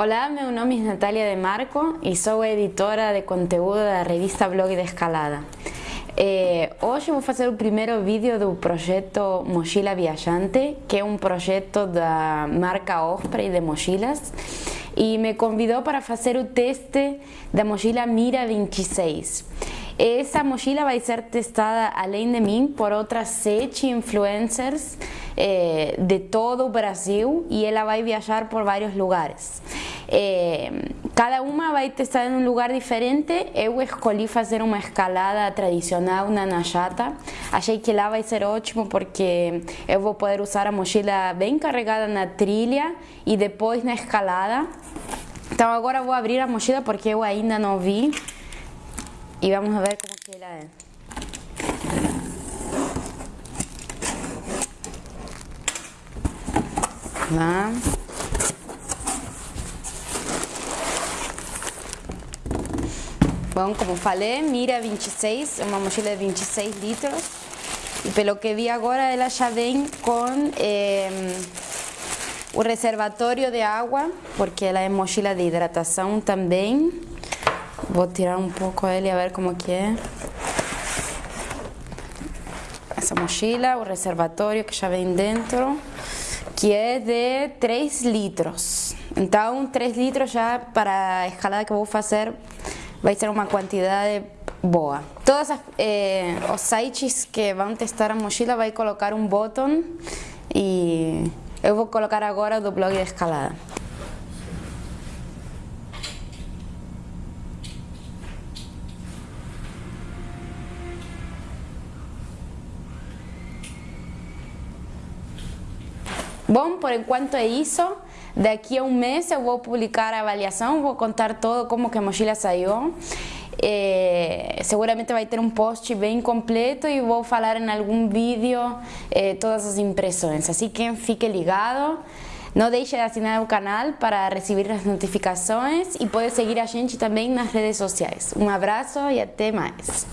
Olá, meu nome é Natália de Marco e sou editora de conteúdo da revista Blog de Escalada. Eh, hoje vou fazer o primeiro vídeo do projeto Mochila Viajante, que é um projeto da marca Osprey de mochilas e me convidou para fazer o teste da mochila Mira 26. Essa mochila vai ser testada, além de mim, por outras sete influencers eh, de todo o Brasil e ela vai viajar por vários lugares. Eh, cada uma vai testar em um lugar diferente. Eu escolhi fazer uma escalada tradicional na Najata. Achei que lá vai ser ótimo porque eu vou poder usar a mochila bem carregada na trilha e depois na escalada. Então agora vou abrir a mochila porque eu ainda não vi e vamos ver como que ela é. Lá. Bom, como falei, Mira 26, é uma mochila de 26 litros. E pelo que vi agora, ela já vem com eh, o reservatório de água, porque ela é mochila de hidratação também. Vou tirar um pouco ele a ver como que é. Essa mochila, o reservatório que já vem dentro, que é de 3 litros. Então, 3 litros já para a escalada que eu vou fazer vai ser uma quantidade boa. Todos eh, os sites que vão testar a mochila vai colocar um botão e eu vou colocar agora do blog de escalada. Bom, por enquanto é isso. Daqui a um mês eu vou publicar a avaliação, vou contar todo como que a mochila saiu. É, seguramente vai ter um post bem completo e vou falar em algum vídeo é, todas as impressões. Assim que fique ligado. Não deixe de assinar o canal para receber as notificações e pode seguir a gente também nas redes sociais. Um abraço e até mais.